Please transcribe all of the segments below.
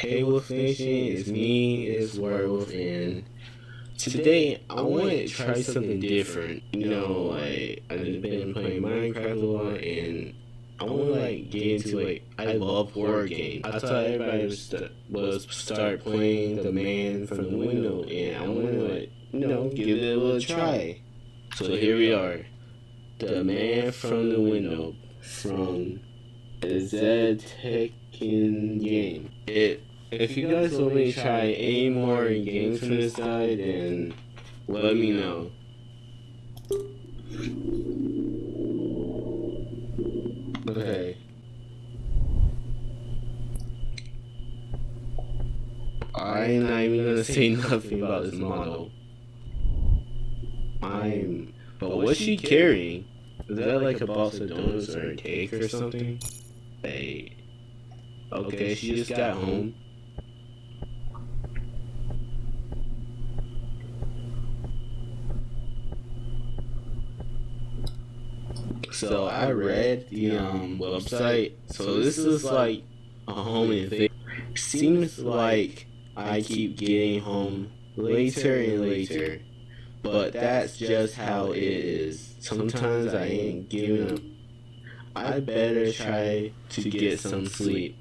Hey Wolf Nation, it's me, it's Werewolf, and today I want to try something different. You know, like I've been playing Minecraft a lot, and I want to like get into like I love horror games. I thought everybody was, st- was start playing The Man from the Window, and I want to like you know give it a little try. So here we are, The Man from the Window from the Zed Tekken game. It if you guys want me to try any more games from this guy, then let me know. Okay. I'm not even gonna say nothing about this model. I'm. But what's she carrying? Is that like a box of donuts or a cake or something? Hey. Okay, she just got home. So I read the um website. So this is like a home thing. Seems like I keep getting home later and later, but that's just how it is. Sometimes I ain't giving up. I better try to get some sleep.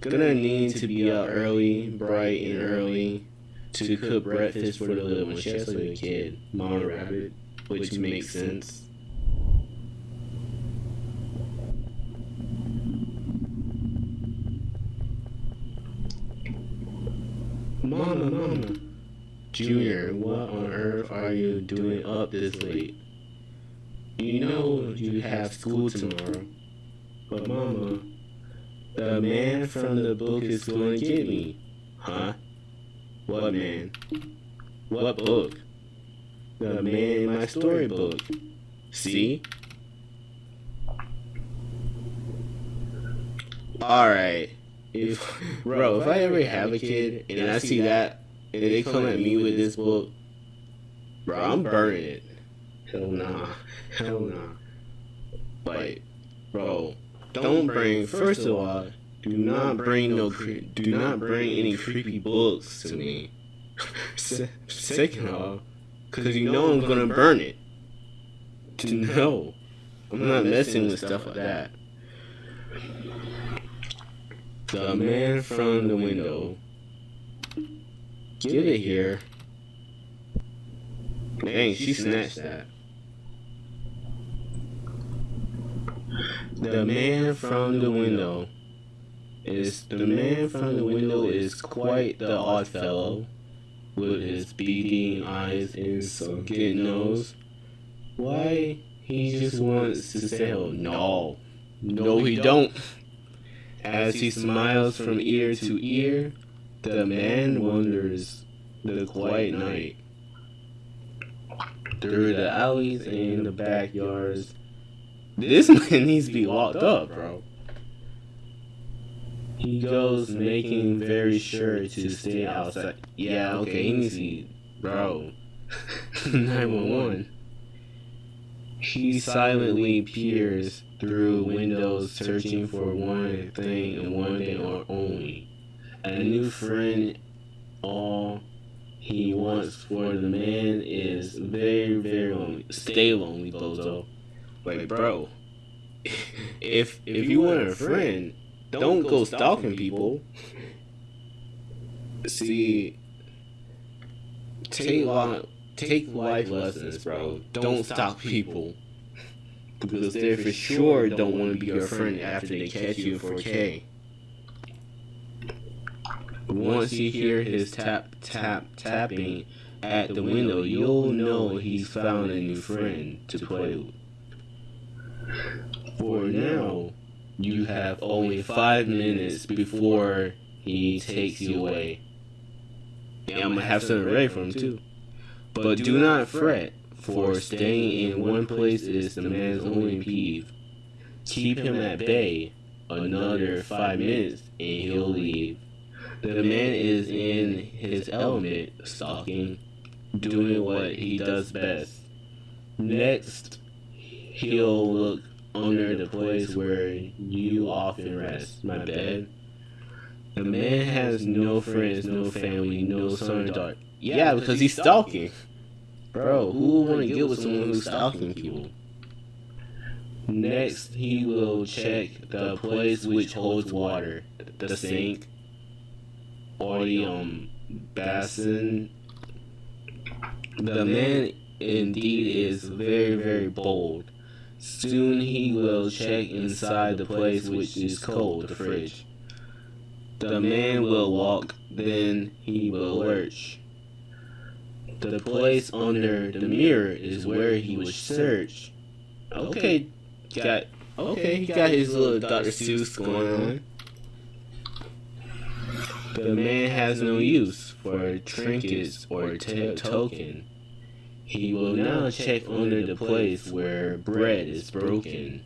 Gonna need to be up early, bright and early, to cook breakfast for the little one. She has a kid, Mama Rabbit, which makes sense. Mama, mama. Junior, what on earth are you doing up this late? You know you have school tomorrow. But mama, the man from the book is going to get me. Huh? What man? What book? The man in my storybook. See? Alright. If bro, if I ever have a kid and I see that and they come at me with this book, bro, I'm burning it. Hell nah. Hell nah. Like, bro, don't bring. First of all, do not bring no. Do not bring any creepy books to me. Second of all, because you know I'm gonna burn it. Know, I'm not messing with stuff like that. The man from the window. Get it here. Dang, she snatched that. The man from the window is the man from the window is quite the odd fellow, with his beady eyes and sunken nose. Why he just wants to say hello? No, no, he don't. As he smiles from ear to ear, the man wanders the quiet night through the alleys and the backyards. This man needs to be locked up, bro. He goes making very sure to stay outside. Yeah, okay, he needs to bro. 911. He silently peers through windows searching for one thing and one thing or only. A new friend. All he wants for the man is very, very lonely. Stay lonely, bozo. Like, bro, if if you want a friend, don't go stalking people. See, take take life lessons, bro. Don't stalk people because they for sure don't want to be your friend after they catch you in 4K. Once you hear his tap tap tapping at the window, you'll know he's found a new friend to play with. For now, you have only five minutes before he takes you away. And I'm gonna have something ready for him too. But do not fret, for staying in one place is the man's only peeve. Keep him at bay another five minutes and he'll leave. The man is in his element, stalking, doing what he does best. Next, he'll look under the place where you often rest, my bed. The man has no friends, no family, no son or daughter. Yeah, because he's stalking. Bro, who would want to get with someone who's stalking people? Next, he will check the place which holds water, the sink, or the um basin. The man indeed is very, very bold. Soon he will check inside the place which is cold, the fridge. The man will walk, then he will lurch. The place under the mirror is where he will search. Okay, got okay, he got his little Dr. Seuss going on. The man has no use for trinkets or t- token. He will now check under the place where bread is broken.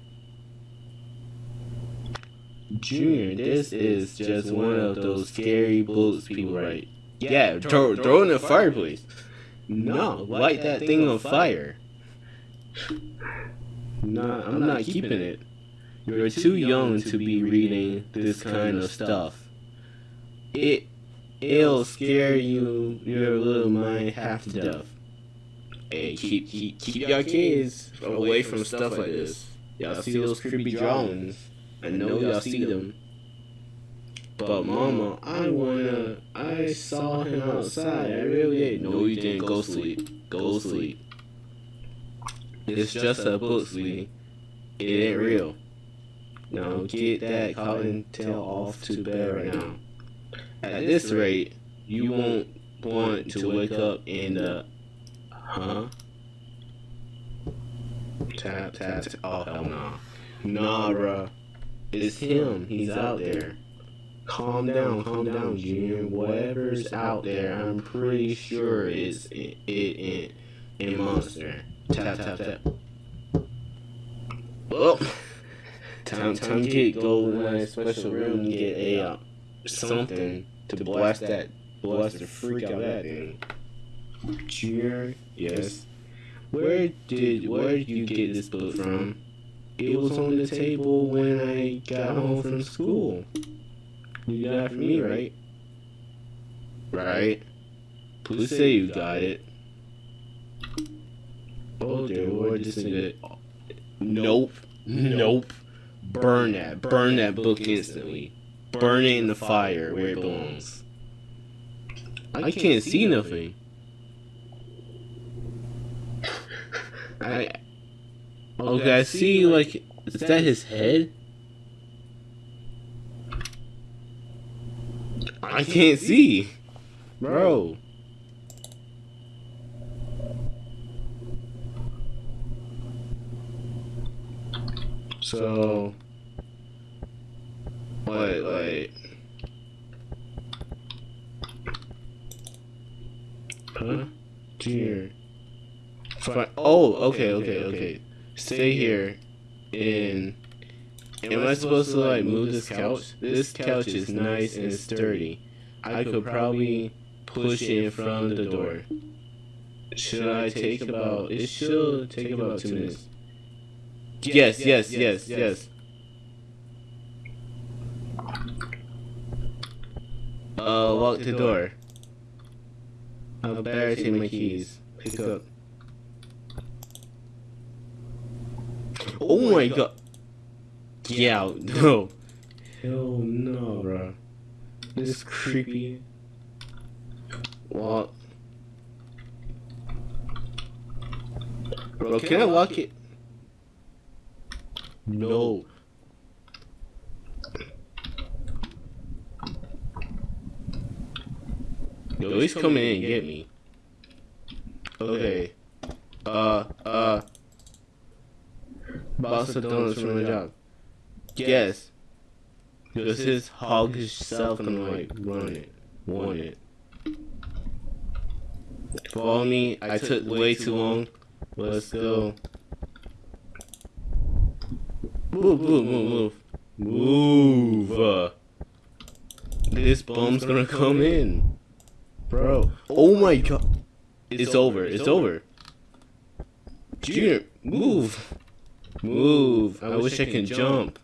Junior, this is just one of those scary books people write. Yeah, throw, throw in the fireplace. No, light that thing on fire. No, I'm not keeping it. You're too young to be reading this kind of stuff. It, it'll scare you, your little mind half to death. Hey, keep keep keep your kids away from stuff like this. Y'all see those creepy drawings? I know y'all see them. But mama, I wanna. I saw him outside. I really did. No, you didn't. Go sleep. Go sleep. It's just a book, sweetie. It ain't real. Now get that cotton tail off to bed right now. At this rate, you won't want to wake up in the Huh? Tap, tap, tap. Oh, hell no. Nah, bruh. It's him. He's out there. Calm down, calm down, Junior. Whatever's out there, I'm pretty sure it's it, it, it, a monster. Tap, tap, tap. Oh, time, time to get go in my special room and get a uh, something to blast that, blast the freak out of that thing. Junior, yes. Where did where did you get this book from? It was on the table when I got home from school. You got it from me, right? Right. Please say you got it. Oh dear Lord, this. Nope. Nope. Burn that. Burn that book instantly. Burn it in the fire where it belongs. I can't see nothing. I okay, I see. Like, is that his head? I can't see, bro. So, what, like, huh? Dear. Fine. Oh, oh, okay, okay, okay. Stay here. And am I supposed to like move this couch? This couch is nice and sturdy. I could probably push it in front of the door. Should I take about? It should take about two minutes. Yes, yes, yes, yes. Uh, lock the door. I'll better take my keys. Pick up. Oh my god. Yeah, no. Hell no, bro. This is creepy. What? Bro, can I lock it? No. Yo, he's coming in and get me. Okay. Uh, uh. Boss of donuts from the job. Yes. Does his hoggish self gonna like run it? Want it? Follow me. I took way too long. Let's go. Move, move, move, move. Move. This bum's gonna come in. Bro. Oh, oh my god. It's over. It's over. Junior, move. Move. I wish I can jump.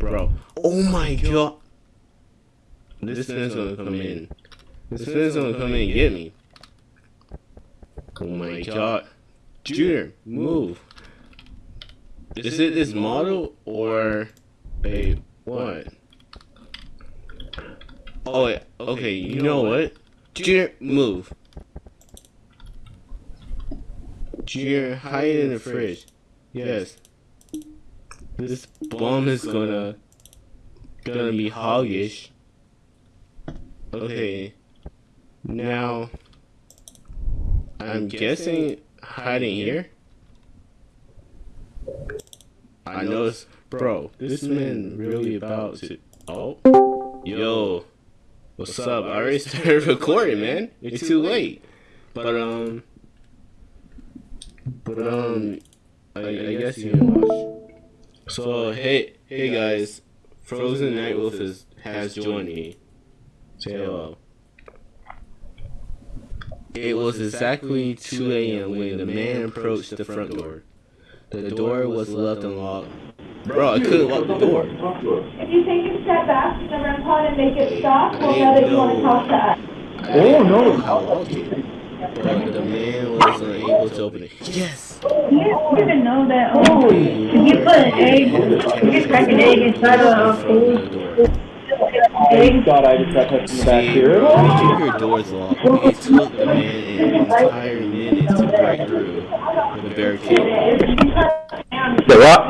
Bro. Oh my god. this man's gonna come in. This man's gonna come in and get me. Oh my god. Junior, move. Is it this model or a what? Oh, wait, okay, you know what? Junior, move. Junior, hide in the fridge. Yes. This bomb is gonna gonna be hoggish. Okay. Now I'm guessing hiding here. I know it's bro, this man really about to Oh Yo What's up? I already started recording man. It's too late. But um but um I, I guess you can watch. So hey hey guys, Frozen Night Wolf is, has joined me. Say hello. It was exactly 2 a.m. when the man approached the front door. The door was left unlocked. Bro, I couldn't lock the door. If you take a step back to the REM pod and make it stop, we'll know that you want to talk to us. Oh no! I know how to lock it. But the man was unable to open it. Yes! You didn't know that. Oh, if you put an egg, you crack an egg inside of a food, egg, thought I just got touched in the back here. keep your doors locked. It took the man an entire minute to break through the barricade. you cut down Say what?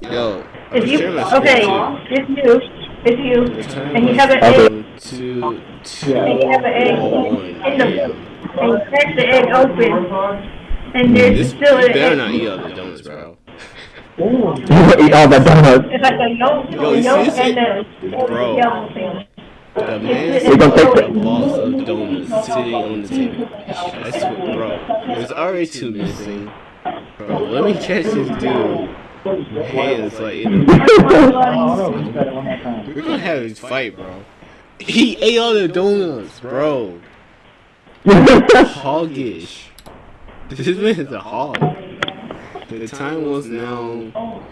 this Yo, if you, okay, too. it's you, it's you, and you have an egg, two, two, and you have an egg one in the, a.m. and you crack the egg open, and mm, there's This still you an better not eat all the donuts, bro. You eat all the donuts. It's like a yolk, Yo, yolk see and this? the Bro. yellow thing. The man We still gonna take had a the- box of donuts sitting on the table. I swear, bro. There's already two missing. Bro, let me catch this dude. Like We're gonna have this fight, bro. He ate all the donuts, bro. Hoggish. This man is a hog. The time was now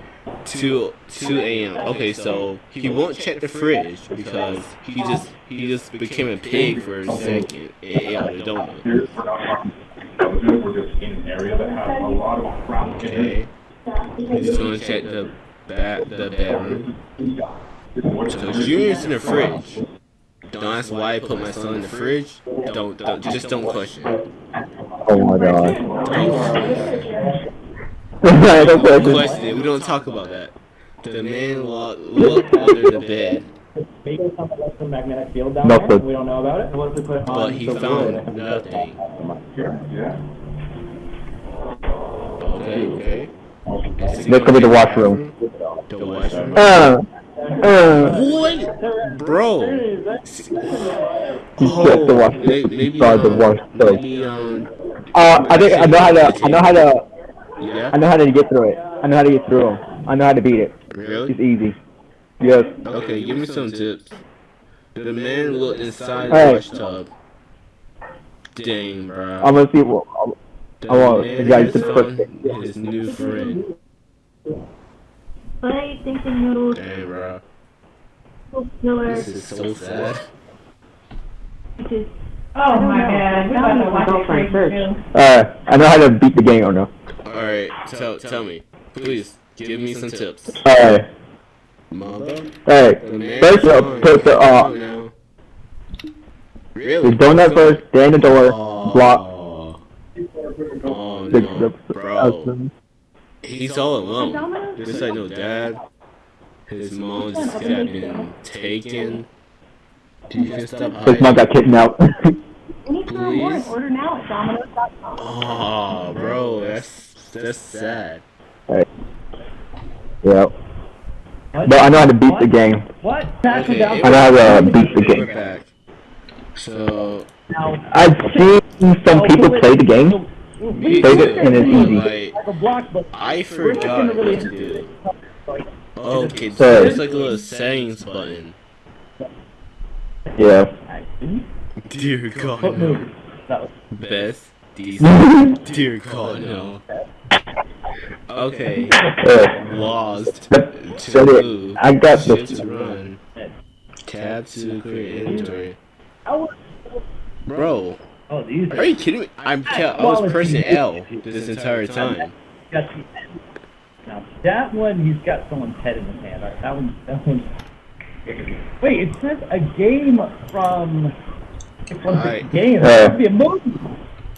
2 2 a.m. Okay, so he won't check the fridge because he just he just became a pig for a second and ate all the donuts. Okay. He's gonna check the ba- the bedroom. So Junior's in the fridge. Don't ask why I put my son in the fridge. Don't, don't just don't question. Oh my god. Don't Don't question. question it. We don't talk about that. The man lo- looked under the bed, Maybe something like some magnetic field down there, we don't know about it. What if we put it but he found nothing. Yeah. Okay, okay. This could be the washroom. The washroom. Uh, uh. What, bro? Just the wash. may- maybe Sorry, the um, wash. Sorry. maybe um, Uh, I think I know how to. I know how to. yeah. I know how to get through it. I know how to get through them. I know how to beat it. Really? It's easy. Yes. Okay, give me some tips. The man looked inside the Hey. wash tub. Dang, bro. I'm gonna see. What, The I want- man yeah, has just put- found his new friend. What are you thinking, noodles? Dang, bro. Killer. This is so sad. Oh my god, we about to watch it crazy too. uh, I know how to beat the game or no. Alright, tell, tell me. Please, give me some tips. Alright. Mother? Alright. The man First, found put the uh. Really? the donut first, then the door, Oh. block. Oh no, the, bro. He's all alone. Just like no dad. His mom just got been taken. You can stop his mom hiding. got kidnapped. Anytime more, Please? order now at Domino's.com. Oh, bro, that's that's sad. yep. But I know how to beat the game. What? Okay, I know how to uh, beat the game. back. So, I've seen some people play the game. Me Play too. it and it's easy. Like, Like a block, but I forgot what to do. Okay, so So- there's like a little settings button. Yeah. Dear God, no. move? That was Best, decent. Dear God, no. Okay, Uh, lost. But- To it- move. I got Shift this. to run. Tab tab to create inventory. Bro, oh, these are you kidding me? I'm I was pressing L this entire time. got. Now that one, he's got someone's head in his hand. All right, that one, that one. Wait, it says a game from. From the Alright. game. Uh, It be a movie.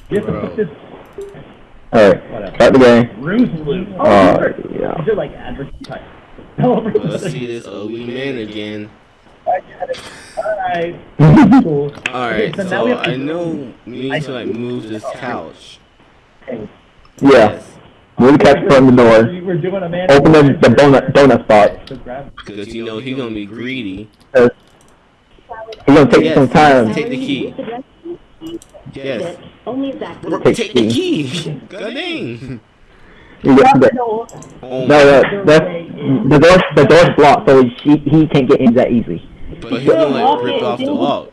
You have to Bro. put this Alright, whatever. start the game. Bruce Loop. Oh, Uh, these are- yeah. these are like advertising. Developers. Let's see this ugly man again. Alright. Cool. Alright, Okay, so now so we have to- I know we need to like move this couch. Yeah. Move the couch from the door. We're doing a man. Open the, the donut donut spot. Because you know he's gonna be greedy. He's gonna take Yes, some time. Take the key. Yes. Only Zach Take Take the key. key! God dang! You the, No, Oh no, my the, the, the door, the door's blocked, so he, he can't get in that easy. But he's gonna like rip off the lock.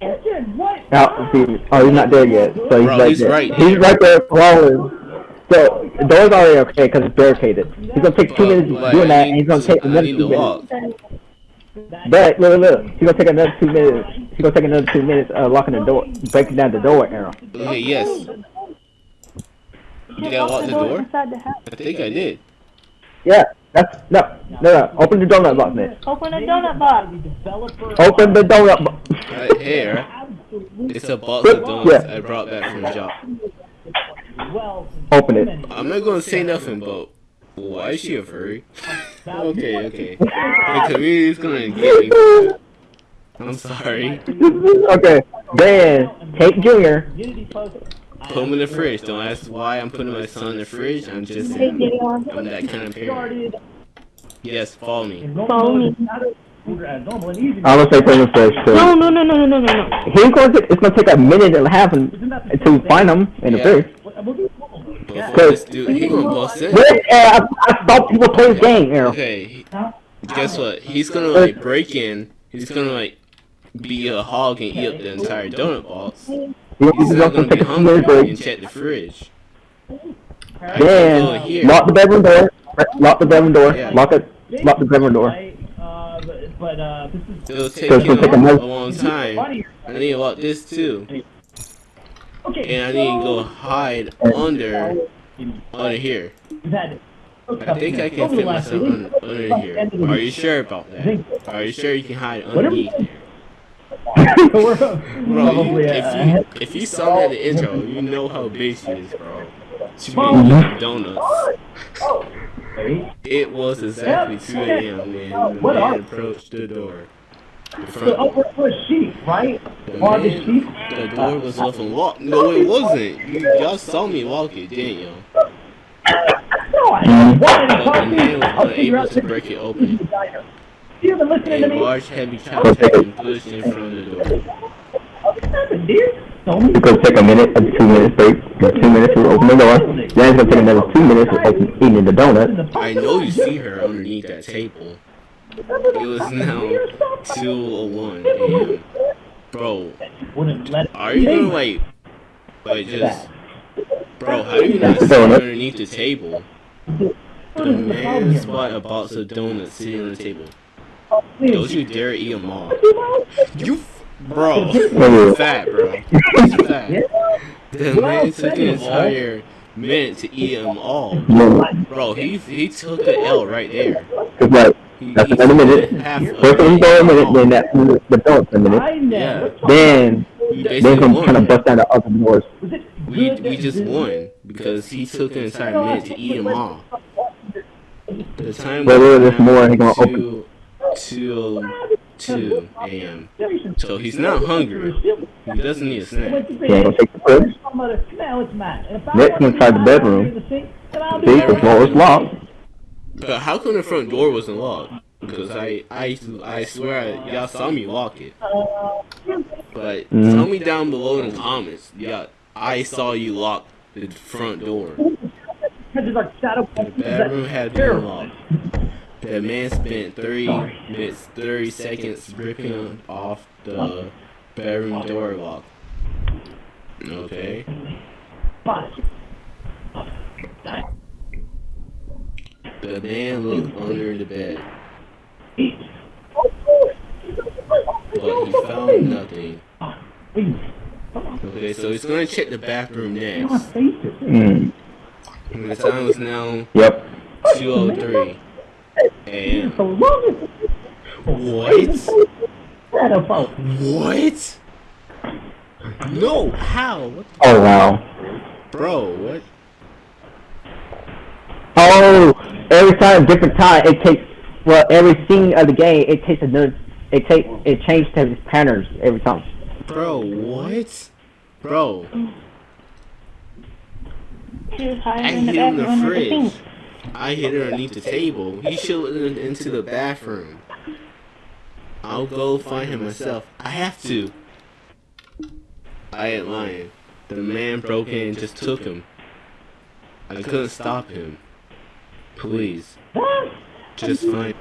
Christian, what? Now, see, oh, he's not there yet, so he's Bro, right he's there. right He's right there crawling. So the door's already okay because it's barricaded. He's gonna take two But, minutes like, doing that, and he's gonna to- take another two minutes. lock. But look, look, look. He's gonna take another two minutes. He's gonna take another two minutes uh, locking the door, breaking down the door, Aaron. Okay, yes. Did I lock the door? I think I did. Yeah, that's no, no, no. Open the donut box, man. Open a donut box. Open the donut box. Right here. It's a box of donuts I brought back from the job. Open it. I'm not gonna say nothing, but why is she a furry? okay, okay. The community's gonna get me. I'm sorry. okay, then take Junior. Put him in the fridge. Don't ask why I'm putting my son in the fridge. I'm just saying. I'm that kind of parent. Started Yes, follow me. Follow me. it's not a- as normal and easy. I'm gonna say put him in first. No, So no, no, no, no, no, no, no. he's going to. It's gonna take a minute and a half and, to find him in the Yeah. fridge. What- we'll do normal mode. But Yeah. for dude, he gonna bust in. Wait, uh, I, I stopped people play this game, Aaron. Okay, guess what? He's gonna like break in. He's gonna like be a hog and eat up the entire donut box. He's He's not gonna gonna be a two minute hungry and check the fridge. Then Go lock the bedroom door. Lock the bedroom door. Yeah. Lock it. Lock the bedroom door. Uh, but, but uh, this is It'll take So it's gonna take him a another- long time. I need to lock this too, Okay, and I need to go hide under under here. That, I think I can fit myself under, under here. Are you sure about that? Are you sure you can hide underneath? here? We're Bro, you, if you if you saw me at the intro, you know how big she is, bro. Be eating donuts. It was exactly 2 a.m. when the man approached the door. The front door. we're sheep, right? The, Are the man, sheep? the door was left unlocked. No, it wasn't. You, y'all saw me walk it, didn't you? No, I want the man was unable to break it open. You haven't listening A to me? large, heavy couch had been pushed in front of the door. It's gonna take a minute, a two minutes break. Two minutes to open the door. Then it's gonna take another two minutes to open eating the donut. I know you see her underneath that table. It was now 2:01 a.m. Bro, are you gonna like, like just, bro? How do you not see underneath the table? The man spot a box of donuts sitting on the table. Don't you dare eat them all. You, Bro, fat, bro. Fat. Yeah. The man took an entire minute to eat them all. Bro, he he took the L right there. It's like, he, that's another minute. First one go a minute, then that's the belt a minute. Then, then I'm trying to bust down the other doors. We, we just won because he took an entire minute to eat them all. The time there's more. He gonna open. To, 2 a.m. So he's not hungry. He doesn't need a snack. So I'll take the pills. Next inside the bedroom. See, the door is locked. But how come the front door wasn't locked? Because I, I, I swear y'all saw me lock it. But mm. tell me down below in the comments. Yeah, I saw you lock the front door. The bedroom had been locked. The man spent 30 minutes, 30 seconds ripping off the bedroom door lock. Okay. The man looked under the bed. but he found nothing. Okay, so he's gonna check the bathroom next. Mm. The time is now Yep. 2:03 a.m. So What? about. What? No, how? What Oh wow. bro? What? Oh, every time, different time. It takes well, every scene of the game, it takes another. It take it changes to its patterns every time. Bro, what? Bro, She was I hiding in the hid in the bathroom with the fridge. Sink. I hid her underneath the table. He showed in- into the bathroom. I'll go find him myself. I have to. I ain't lying. The man broke in and just took him. I couldn't stop him. Please, What? just find.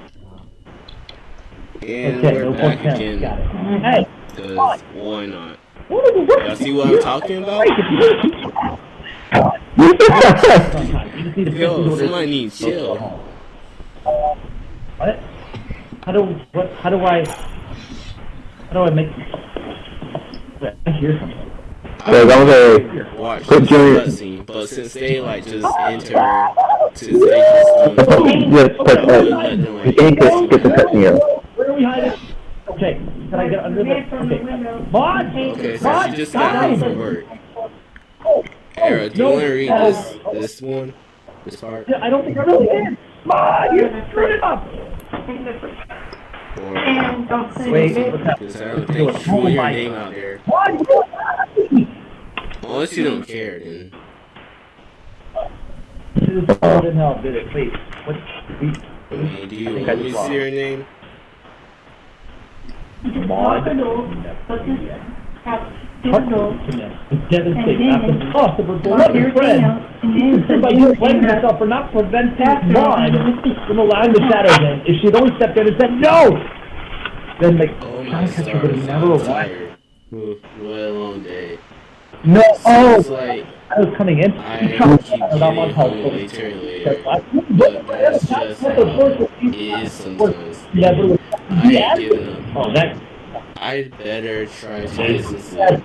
And Okay, we're no back contempt. again. Got it. Hey, Cause why not? what are the what? Y'all see what I'm talking about? Sometimes you just need to fix Yo, somebody needs chill. What? How do what? How do I? How do I make? Wait, I hear something. So that was a Watch Put this your- cutscene, but since they like just enter, since they just don't just put uh, you can get get the cut here. Where are we hiding? Okay, can I get under the? Okay, Mod. Okay, so Mod, she just got home guys! from work. Era, do you no, want to read uh, this this one, this part? Yeah, I don't think I really can. Mod, you screwed it up. Or Wait, what's happening? because I don't think you put your name out there. Mod, you Unless you don't care, then This is in hell did it, please. What? We, do you I think I want me just to see your name? Mod. It's devastating. After the cost of her beloved friend. By you blaming yourself for not preventing Maud from allowing the shadows in. If she'd only stepped in and said no, then the Oh my Sky Catcher would have stars, never I'm arrived. tired. Ooh, What a long day. No, Seems oh, like I was coming in. I trying keep to find out my getting house. home later and later. But that's just how it is sometimes. Never. I ain't giving up. Oh, that. I better try to get some sleep.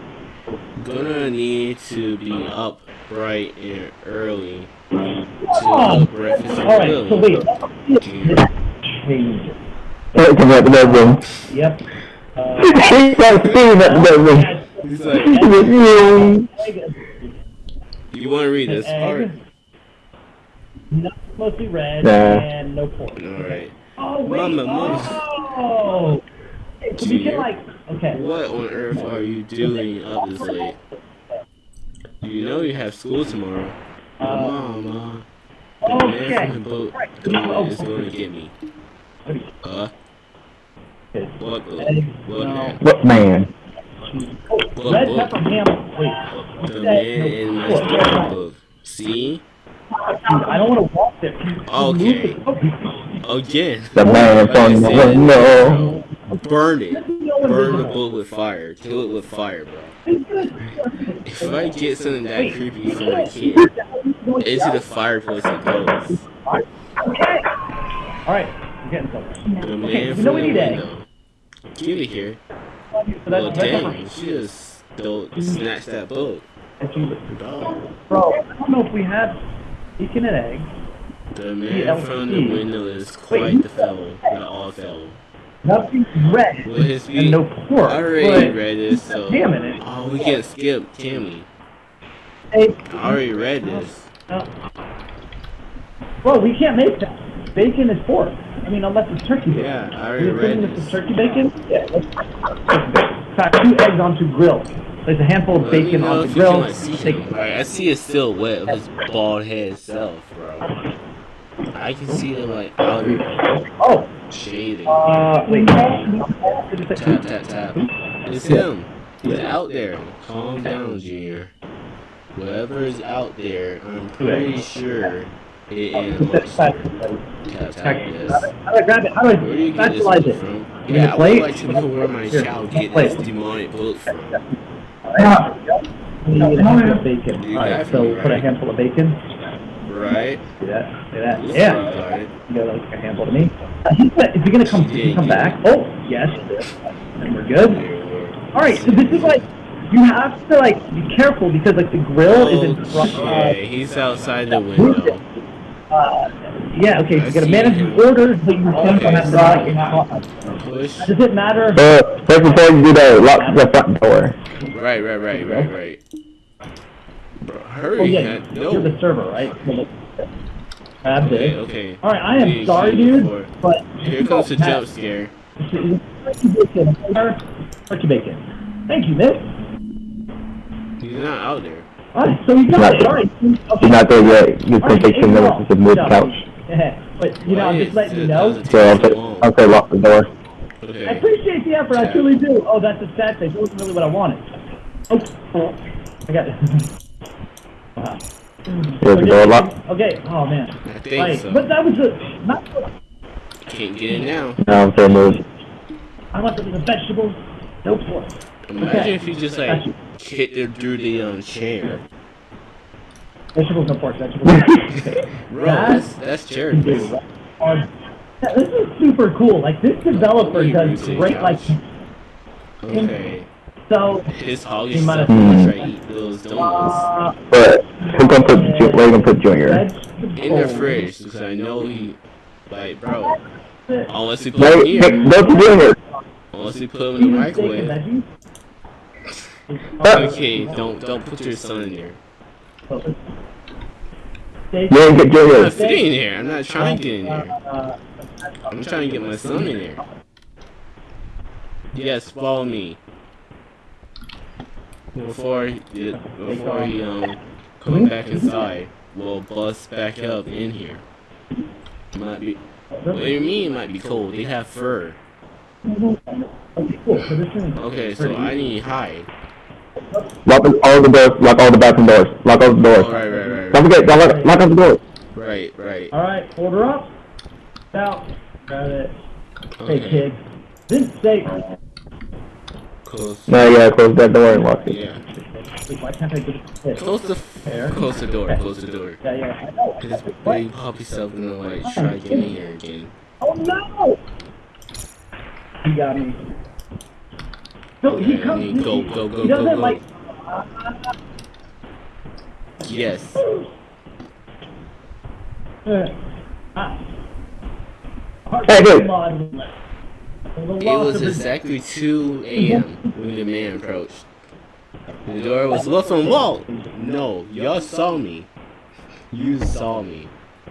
Gonna need to be up bright and early to cook breakfast All right, so and wait. Junior. Change. Hey, come back to that room. Yep. Uh, He's not seeing that room. He's like, Yeah. you want to read An this egg, part? not mostly red, Nah. and no pork. Alright. Oh, wait. Mama, mama. Oh. So we can like, okay. What on earth are you doing up this late? You know you have school tomorrow. Uh, Mama. The man from the boat Right. door is going to get me. Huh? What book? What man? What man? What Red book? pepper ham. Wait. The man in my storybook. See? I don't want to walk there. Can Okay. move the- Again. The man Like from the window. Burn it. Burn the book with fire. Kill it with fire, bro. If I get something that creepy from my kid, into the fireplace it goes. All right, I'm getting something. The man we from the window. Give it here. Well, that's red pepper. dang, she just don't snatch that book. Bro, I don't know if we have bacon and eggs. The man from the window is quite the fellow, not all fellow. Nothing red. Will And no pork. I already but- read this, so. Damn it. Oh, we can't skip, can we? Hey, I already read this. uh, bro, we can't make that. Bacon is pork. I mean, unless it's turkey bacon. Yeah, I Are already you read assuming this this. turkey bacon? Yeah. Let's, let's two eggs onto grill. Place a handful of Let me bacon know on if the you can grill. like see Take- him. Like, I see a silhouette of his bald head itself, bro. I can see the like outer Oh, shading. uh, wait. Tap tap tap. It's him. He's out there. Calm down, Junior. Whoever is out there, I'm pretty sure it is amongst How tap tap. Yes. do I grab it? How do I Where do you get this specialize book it? from? Yeah, I would like to know where my child get plate. this demonic book from. We need a handful of bacon. You Alright, so put a handful of bacon. Right? See that? See that? Yeah. like. You got like a handful to me. Uh, he's gonna, is he gonna come? She Is he come did, back? Oh, yes. And we're good. All right, so this is like you have to like be careful because like the grill is in front. Okay, he's outside the window. Uh, yeah, okay, so I you gotta see. manage the orders, but you still Okay, have to so- lock in cost. Push. Does it matter? Uh, first before you do that, lock the front door. Right, right, right, right, right. Bro, hurry. Oh yeah, man. you're the server, right? So, Grab Okay, this. okay. All right, I am Please, sorry, dude, before- but Here comes the jump scare. Turkey bacon, sir. Turkey bacon. Thank you, miss. He's not out there. All right, so we got it. All right. Okay. He's not there yet. You're All right, taking eight notice ball. of the move couch. buddy. but you know, I'm just letting you know. does it So I'll say. I'll say lock the door. I appreciate the effort. I truly do. Oh, that's a sad thing. That wasn't really what I wanted. Oh, I got it. wow. Here's the door lock. Okay. Oh man. I think Right. so. But that was a not. Can't get in now. Now I'm saying move. I want some of the vegetables. No pork. Imagine Okay. if you just like you. hit it through the um, chair. Vegetables, no pork. Vegetables. Bro, That that's, that's charitable. Um, yeah, this is super cool. Like this developer does routine great. Like. Okay. So. His hog He is might stuff have- gonna try to eat those donuts. Uh, But who's gonna put Ju- where you gonna put Junior? In the fridge, because I know he, like, bro. Unless we put Wait, him here. wait, Junior. Unless we put him in the Even steak and microwave. Okay, don't don't put your son in there. Steak. You ain't get I'm not fitting in there. I'm not trying to get in there. Uh, I'm trying to get my son in there. Yes, follow me. Before he, before he um come back inside, we'll bust back up in here. Might be. What do you mean it might be cold? They have fur. Okay. So this is Okay, so I need to hide. Lock the- all the doors. Lock all the bathroom doors. Lock all the doors. Oh, right, right, right, Don't forget. Don't lock, lock all the doors. Right, right. All right, order up. Out. Got it. Hey, kid. This steak. Close. No, yeah, close that door and lock it. Yeah. Wait, why can't I get it? Close the close the door. Close the door. Yeah, yeah. I know. This big puppy self gonna like try to get in here again. Oh no! He got me. So he comes. I mean, go, go, go, he doesn't go, go. like. Yes. Uh, ah. Hey, dude. It was exactly 2 a.m. when the man approached. The door was left unlocked. No, y'all saw me. You saw me.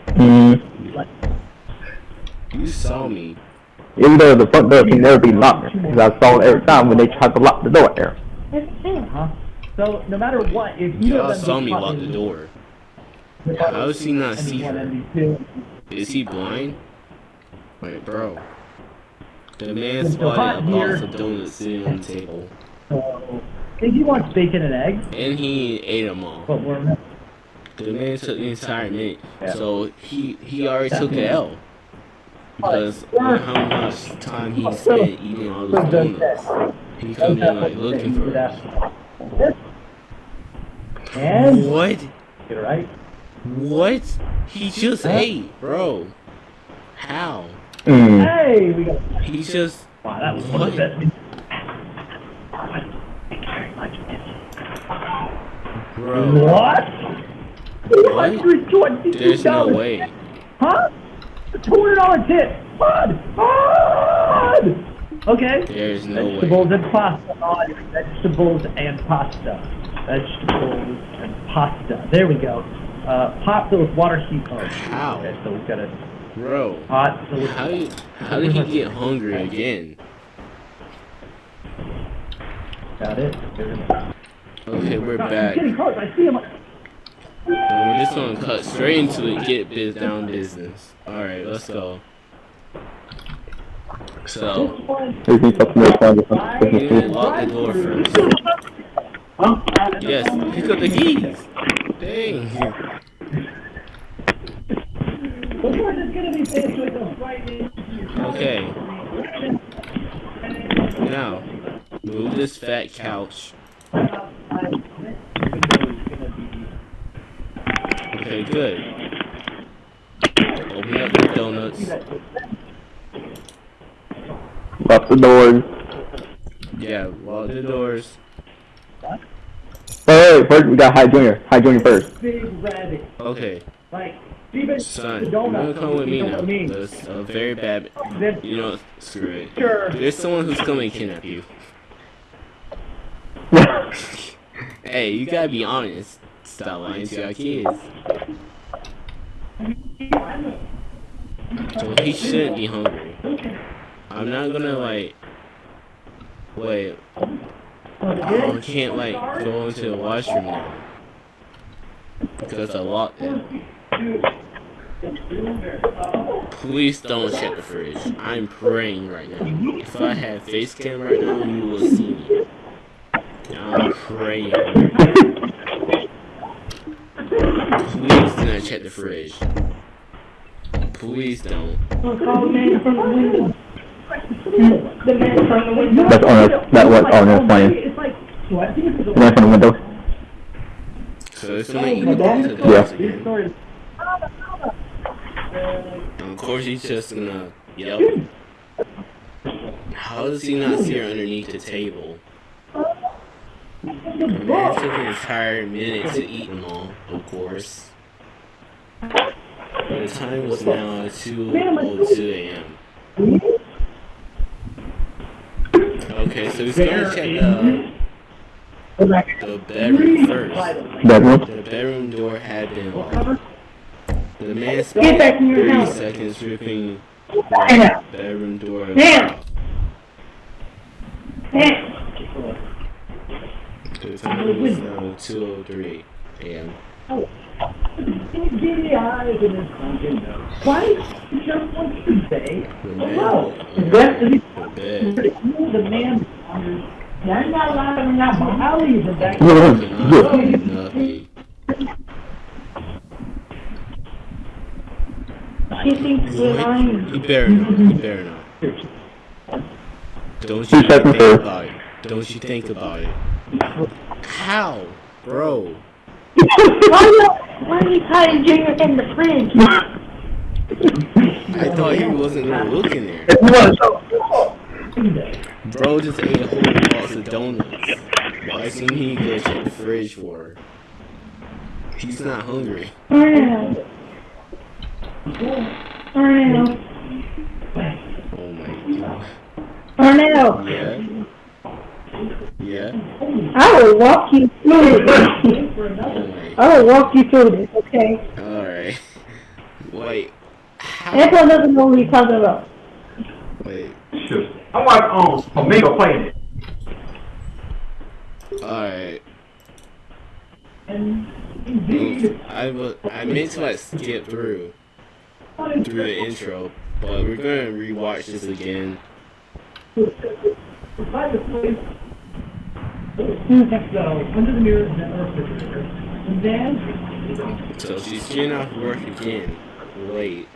Mm. You saw me. Even though the front door can never be locked, because I saw it every time when they tried to lock the door there. Huh? So no matter what, if you Y'all don't saw me lock the door. How does he not see her? Is he blind? Wait, bro. The man spotted a box here. of donuts sitting on the table. So, he wants bacon and eggs, And he ate them all. but we're The man took the entire minute, so he he already took the L. Because on how much time he spent eating all those donuts, he come in like looking for us. And What? get it right. What? He just ate, bro. How? Mm. Hey, we got. He just Wow, that was one of the best. bro. What? What? There's no way. Huh? A two hundred dollar tip. Bud. Bud. Okay. There's no Vegetables way. and pasta. Oh, vegetables and pasta. Vegetables and pasta. There we go. Uh, pot filled with water heat. Oh, How? Okay, so we've got a Bro. pot filled with. How did, how did he get hungry again? Got it. Okay, we're God, back. He's getting close. I see him. And we're just gonna cut straight into it, get biz down business. Alright, let's go. So, There's me something that's fine. you didn't lock the door first. Yes, pick up the keys. Dang. Of course, it's gonna be faced with a frightening. Okay. Now, move this fat couch. Okay, good. Open up the donuts. Lock the doors. Yeah, lock the doors. Wait, wait, first we got High Junior. High Junior first. Big red, Okay, like, even son, you're come with me now. what I mean? There's a very bad. You know, screw it. sure. There's someone who's coming to kidnap you. Hey, you gotta be honest. Stop lying to your kids. So he shouldn't be hungry. I'm not gonna like. Wait. I can't like go into the washroom now. Because I locked it. Please don't check the fridge. I'm praying right now. If I had face cam right now, you will see me. I'm praying. Please do not check the fridge. Please don't. Call the man from the window. The man from the window. That's on that was on his plane. It's like, what? The man from the window. So it's gonna eat the box Yeah. dogs again. Story. And of course he's just gonna yelp. How does he not see her underneath the table? The man took an entire minute to eat them all, of course. The time was now 2.02 a.m. Okay, so he's gonna check uh, the bedroom first. Bedroom. The bedroom door had been locked. The man Get spent back in 30 house. seconds ripping the bedroom door. Now. Oh now. The time was now 2.03 a.m. Giddy eyes in his sunken nose. Why? Just wants to say The hello. man, That is the man. Yeah, I'm not lying. I'm not. I'll leave her back. could not do nothing. She thinks we're lying. He better not. He better not. Don't you think about it. Don't you think about it. How? Bro. Why why are you hiding Junior in the fridge? I thought he wasn't gonna look in there. Bro just ate a whole box of donuts. Why shouldn't he go check the fridge for? He's not hungry. Arnell. Arnell. Oh my god. Arnell. Yeah? Yeah? I will walk you through this. Oh. I will walk you through this, okay? Alright. Wait. How? Everyone doesn't know what you're talking about. Wait. Shoot. I'm like, um, Amigo playing it. Alright. I was I meant to like skip through through the intro, but we're gonna rewatch this again. So, she's getting off work again. Late.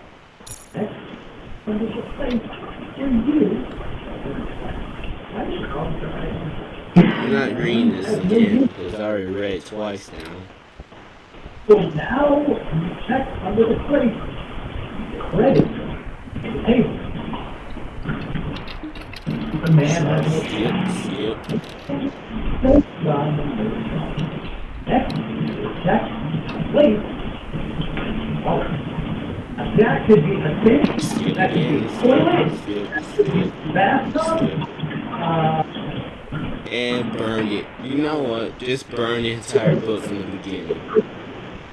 I'm not reading this again because I already read it twice now. So now, check under the plate. Ready. Hey. The man has skip. Next, check, plate. Oh, that could be a that could be a that uh, And burn it. You know what? Just burn the entire book from the beginning.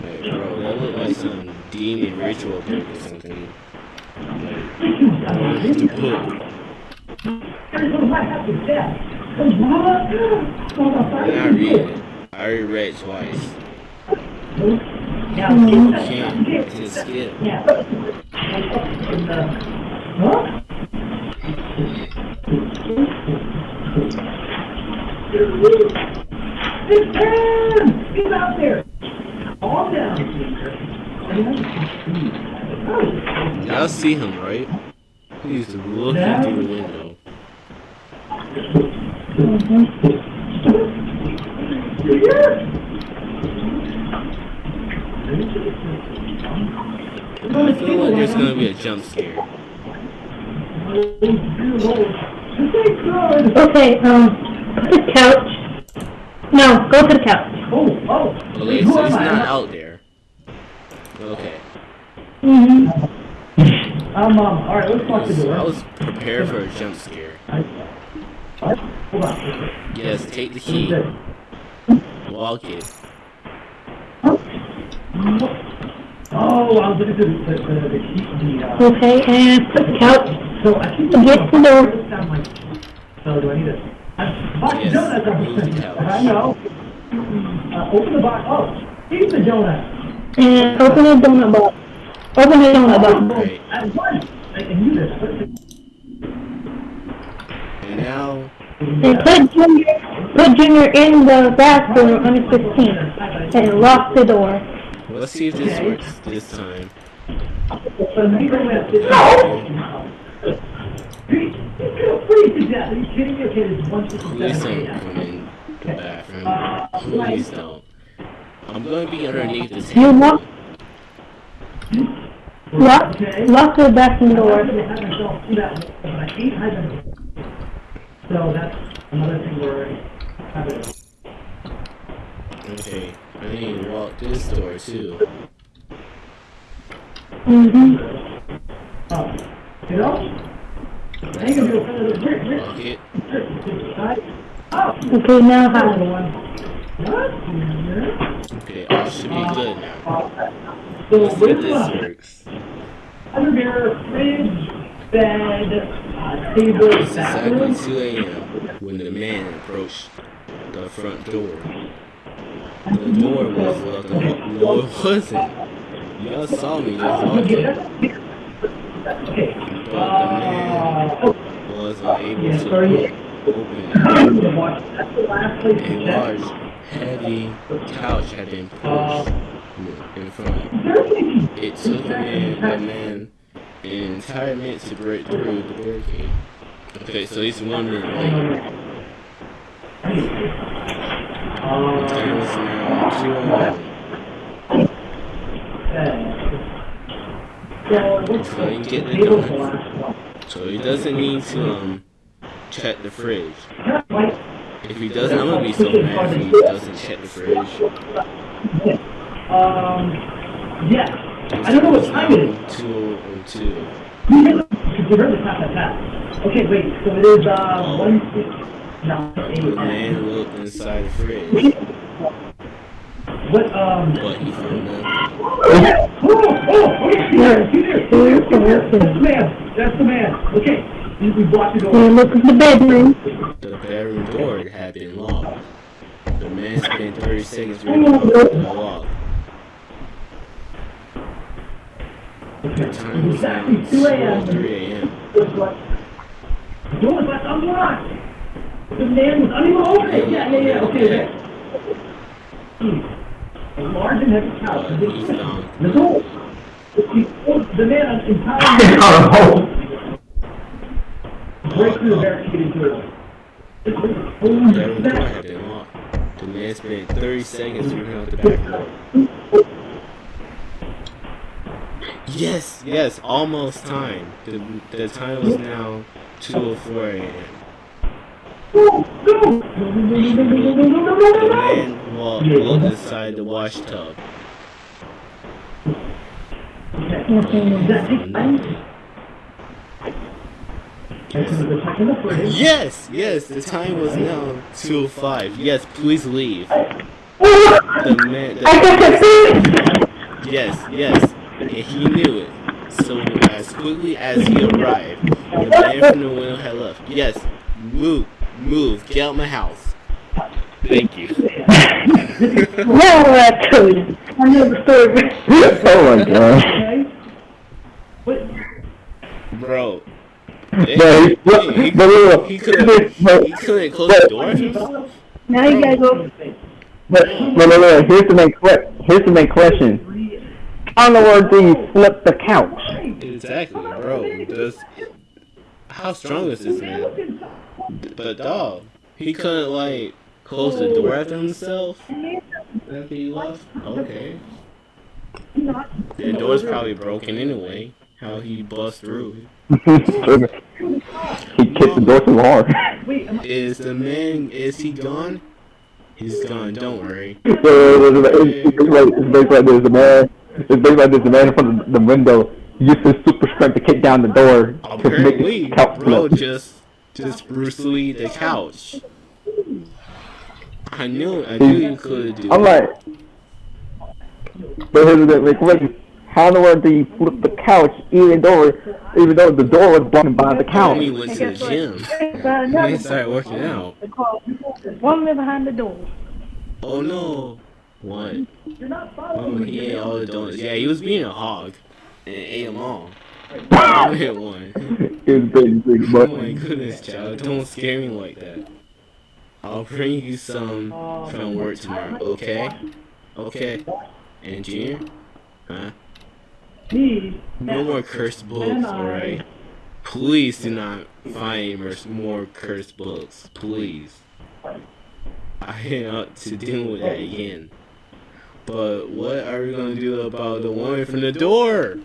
Like, bro, that looked like some demon ritual book or something. Like, burn the book. everyone might have to death. Cause? I'm not reading it. I already read it twice. Now, You can't just skip. Yeah. And, uh, huh? Big Ken! Get out there! Y'all see him, right? He's looking through the window. I feel like there's gonna be a jump scare. Okay, um, the couch. No, go to the couch. Oh, oh. Okay, Who so am he's I? not out there. Okay. Mm-hmm. Um, um, alright, let's lock the I door. was prepared for a jump scare. Hold on. Yes, take the key. Walk it. Oh, I was looking for the, the, the, the key, the, uh, Okay, and put the couch. so I think Get the door. This sound so do I need to? I bought Yes, donuts on move the couch. I know. Uh, open the box, oh, eat the donut. And open the donut box. Open the donut box. Right. At once. I can use this. And now, And put Junior, put Junior in the bathroom on the 15th. And lock the door. let's see if this works this time. Please to death. Are you kidding me? Okay, there's one Please don't come in the bathroom. Please don't. I'm gonna be underneath the You table. lock, lock, lock the bathroom door. So that's another thing where I have. Okay, I need to walk this door too. Mm-hmm. Oh, you know? I ain't gonna do a friend of the brick, brick, Walk it. Okay, now another how? one. Okay, I should be good now. So Let's see if this works. under fridge, bed, table, It's exactly 2 a.m. when the man approached the front door. The door was open. No, it wasn't. Y'all saw me just walk in, Okay. but the man Uh, oh, was unable yeah, to A large, heavy couch had been pushed in front. It took a man, a man an entire minute to break through the barricade. Okay, so he's wondering, like, the time is now 2 So, what's So you get the table So he doesn't need to um check the fridge. If he doesn't, I'm gonna be so mad if he doesn't check the fridge. Um, yeah. I don't know what time it is. Two oh two. You heard it's not that fast. Okay, wait, so it is, uh, one, six, no, The eight, man looked inside the fridge, what, um, but he found nothing. oh, oh, okay, there, see there, see there, see there, that's the man, that's the man, okay, we we blocked. And look at the bedroom. The bedroom door had been locked. The man spent 30 seconds removing the lock. The time was now 2:03 a.m. The door was left unlocked. The man was unable to open it. Yeah, yeah, yeah. Okay, okay. Hmm. A large and heavy couch. But he found The door. The the man entirely break through the barricaded the bedroom door had been locked. The man spent 30 seconds removing out the back door. Yes, yes, almost time. The, the time was now 2.04 a.m. The man walked, looked inside the wash tub. Does that take time? Yes, yes, the time was now 2.05. Yes, please leave. The man, I got the, the yes, yes, and he knew it. So as quickly as he arrived, the man from the window had left. Yes, move, move, get out my house. Thank you. Now we're at code. I know the story. oh my god. Okay. What? Bro. But, He, but, he, but, look, he couldn't, he couldn't close the door? Now you gotta go. but, but, but, look, here's the main que- here's the main question. How in the world do you flip the couch? Exactly, bro. Does, how strong is this man? But dog, he couldn't like close the door after himself after he left. Okay, the door's probably broken anyway. How he bust through? he kicked the door too hard. Wait, Is the man? Is he gone? He's gone. Don't worry. So, it's, it's, like, it's basically like this, the man, it's basically like this, the man in front of the window used his super strength to kick down the door to Apparently, the couch bro, flip. just just Bruce Lee the couch. I knew, I knew you could do. I'm like, but here's the thing, like, wait, how in the world do you flip the couch even though, even though the door was blocking by the couch? When we went to the gym, But when we started working out. One man behind the door. Oh no! What? you're not Oh, following he ate all the donuts. Yeah, he was being a hog and ate them all. I hit one. It was big, big, Oh but my goodness, child! Don't scare me like that. I'll bring you some from work tomorrow. Okay? Okay. And Junior? Huh? Me, No more cursed books, alright? Please do not find more cursed books. Please. I ought to deal with that again. But what are we gonna do about the woman from the door?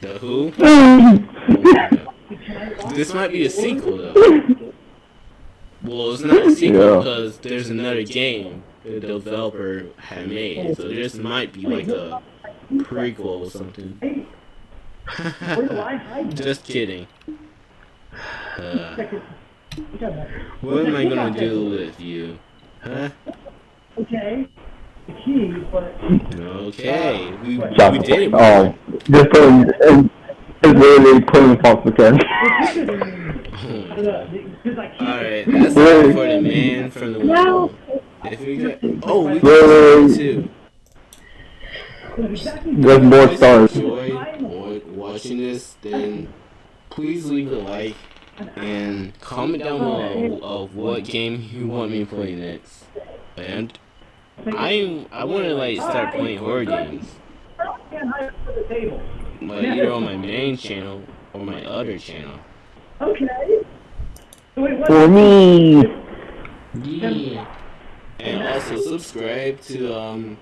The who? this might be a sequel though. Well, it's not a sequel Yeah. because there's another game the developer had made, so this might be like a prequel or something. where do I hide? Just kidding. Uh, what am I gonna do with you? Huh? Okay, key, but Okay, we, we just, did it. oh, just putting, it's, it's literally putting falsification. because Alright, that's all for the man from the window. If we got, oh, we got Yay. two. There's more If you stars. enjoyed watching this, then please leave a like and comment down below of what game you want me to play next. And I I want to like start playing horror games, I can't hide under the table. like either on my main channel or my other channel. Okay. So wait, what? For me, Yeah. And also subscribe to um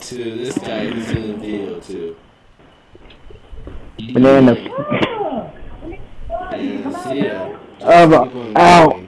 to this guy who's in the video too. banana. And see ya. Um, ow.